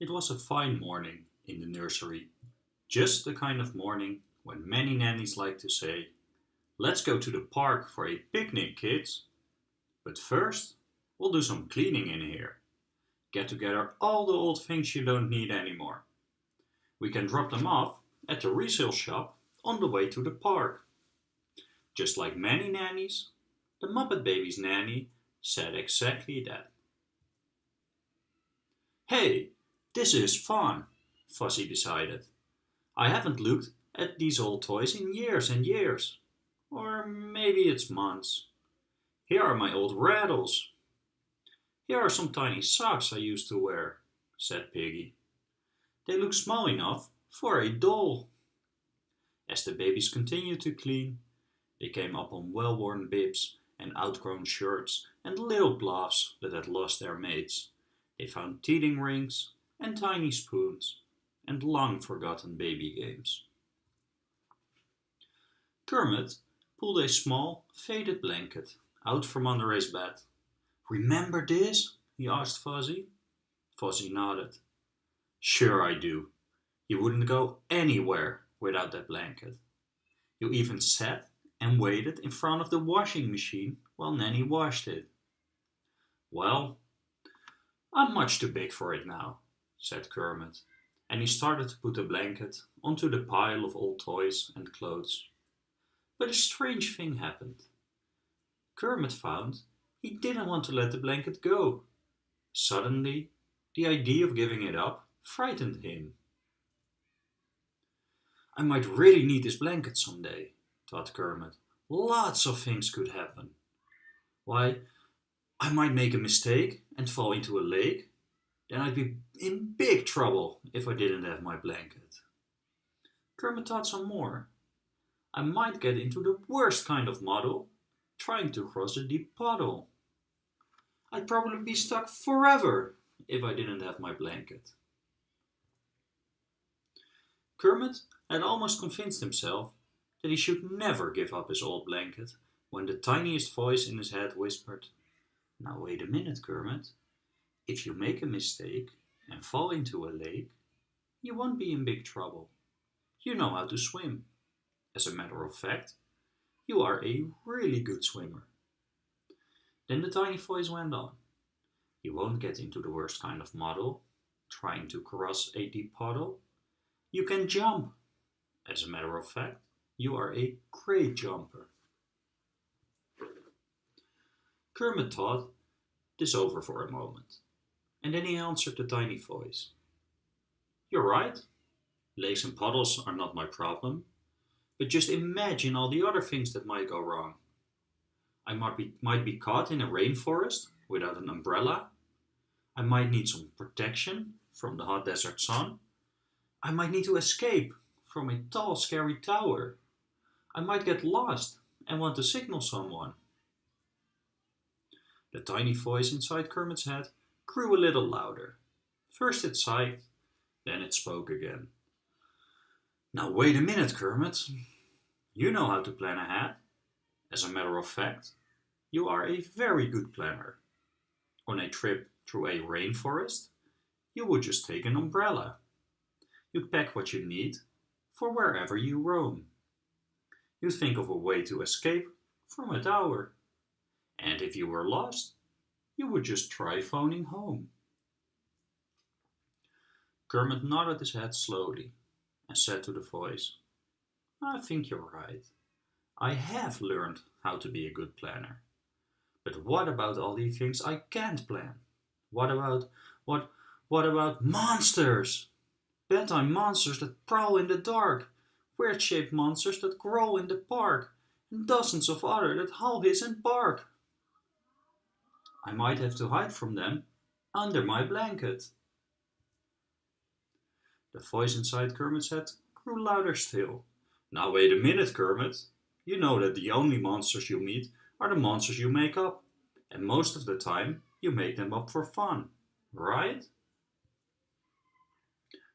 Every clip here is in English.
It was a fine morning in the nursery. Just the kind of morning when many nannies like to say, Let's go to the park for a picnic, kids. But first, we'll do some cleaning in here. Get together all the old things you don't need anymore. We can drop them off at the resale shop on the way to the park. Just like many nannies, the Muppet Babies nanny said exactly that. Hey, this is fun, Fozzie decided. I haven't looked at these old toys in years and years. Or maybe it's months. Here are my old rattles. Here are some tiny socks I used to wear, said Piggy. They look small enough for a doll. As the babies continued to clean, they came upon well-worn bibs and outgrown shirts and little gloves that had lost their mates. They found teething rings and tiny spoons and long-forgotten baby games. Kermit pulled a small, faded blanket out from under his bed. Remember this? he asked Fozzie. Fozzie nodded. Sure I do. You wouldn't go anywhere without that blanket. You even sat and waited in front of the washing machine while Nanny washed it. Well, I'm much too big for it now, said Kermit, and he started to put the blanket onto the pile of old toys and clothes. But a strange thing happened. Kermit found he didn't want to let the blanket go. Suddenly, the idea of giving it up frightened him. I might really need this blanket someday, thought Kermit. Lots of things could happen. Why, I might make a mistake and fall into a lake. Then I'd be in big trouble if I didn't have my blanket. Kermit thought some more. I might get into the worst kind of muddle, trying to cross a deep puddle. I'd probably be stuck forever if I didn't have my blanket. Kermit had almost convinced himself that he should never give up his old blanket when the tiniest voice in his head whispered, Now wait a minute, Kermit. If you make a mistake and fall into a lake, you won't be in big trouble. You know how to swim. As a matter of fact, you are a really good swimmer. Then the tiny voice went on. You won't get into the worst kind of muddle, trying to cross a deep puddle. You can jump. As a matter of fact, you are a great jumper. Kermit thought this over for a moment, and then he answered the tiny voice. You're right. Lakes and puddles are not my problem, but just imagine all the other things that might go wrong. I might be, might be caught in a rainforest without an umbrella. I might need some protection from the hot desert sun. I might need to escape from a tall, scary tower. I might get lost and want to signal someone. The tiny voice inside Kermit's head grew a little louder. First it sighed, then it spoke again. Now wait a minute, Kermit. You know how to plan ahead. As a matter of fact, you are a very good planner. On a trip through a rainforest, you would just take an umbrella. You'd pack what you need for wherever you roam you think of a way to escape from a tower. And if you were lost, you would just try phoning home. Kermit nodded his head slowly and said to the voice, I think you're right. I have learned how to be a good planner. But what about all the things I can't plan? What about, what, what about monsters? Bedtime monsters that prowl in the dark weird-shaped monsters that grow in the park, and dozens of other that howl, hiss and bark. I might have to hide from them under my blanket. The voice inside Kermit's head grew louder still. Now wait a minute, Kermit. You know that the only monsters you meet are the monsters you make up. And most of the time, you make them up for fun, right?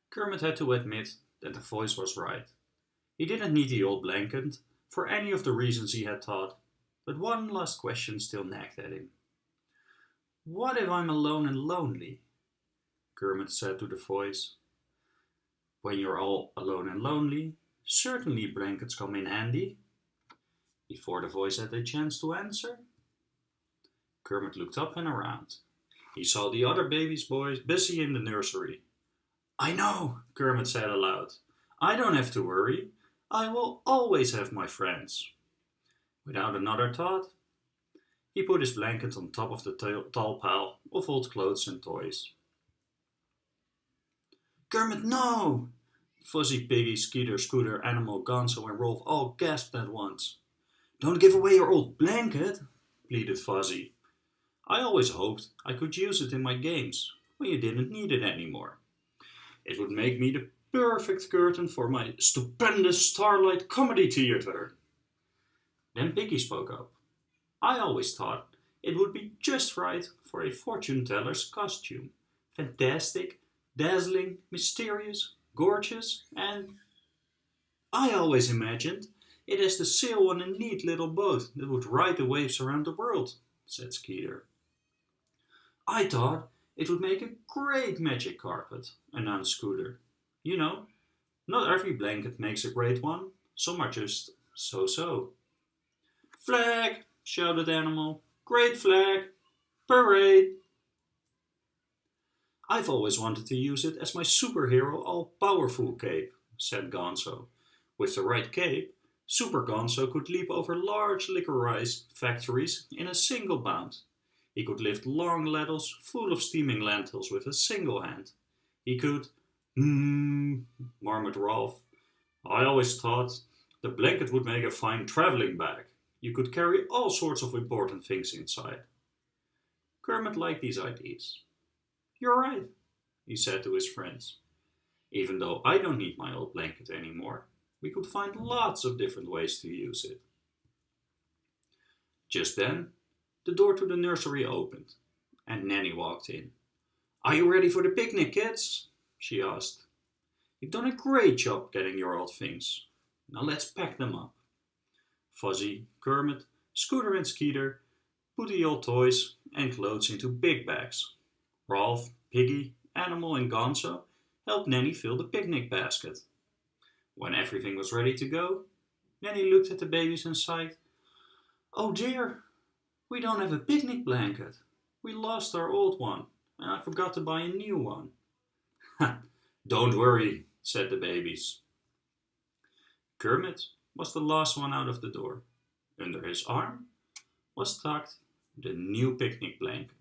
Kermit had to admit that the voice was right. He didn't need the old blanket for any of the reasons he had thought, but one last question still nagged at him. What if I'm alone and lonely? Kermit said to the voice. When you're all alone and lonely, certainly blankets come in handy. Before the voice had a chance to answer, Kermit looked up and around. He saw the other baby's boys busy in the nursery. I know, Kermit said aloud. I don't have to worry. I will always have my friends. Without another thought, he put his blanket on top of the tall pile of old clothes and toys. Kermit, no! Fozzie, Piggy, Skeeter, Scooter, Animal, Gonzo and Rowlf all gasped at once. Don't give away your old blanket, pleaded Fozzie. I always hoped I could use it in my games when you didn't need it anymore. It would make me the perfect curtain for my stupendous Starlight Comedy Theater. Then Piggy spoke up. I always thought it would be just right for a fortune teller's costume. Fantastic, dazzling, mysterious, gorgeous, and I always imagined it as to sail on a neat little boat that would ride the waves around the world, said Skeeter. I thought it would make a great magic carpet, announced Scooter. You know, not every blanket makes a great one, some are just so-so. Flag, shouted Animal. Great flag! Parade! I've always wanted to use it as my superhero all-powerful cape, said Gonzo. With the right cape, Super Gonzo could leap over large licorice factories in a single bound. He could lift long ladles full of steaming lentils with a single hand. He could, hmm, murmured Rowlf. I always thought the blanket would make a fine traveling bag. You could carry all sorts of important things inside. Kermit liked these ideas. You're right, he said to his friends. Even though I don't need my old blanket anymore, we could find lots of different ways to use it. Just then, the door to the nursery opened, and Nanny walked in. Are you ready for the picnic, kids? she asked. You've done a great job getting your old things. Now let's pack them up. Fozzie, Kermit, Scooter and Skeeter put the old toys and clothes into big bags. Rowlf, Piggy, Animal and Gonzo helped Nanny fill the picnic basket. When everything was ready to go, Nanny looked at the babies and sighed. Oh dear, we don't have a picnic blanket. We lost our old one, and I forgot to buy a new one. don't worry, said the babies. Kermit was the last one out of the door. Under his arm was tucked the new picnic blanket.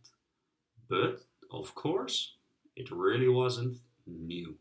But, of course, it really wasn't new.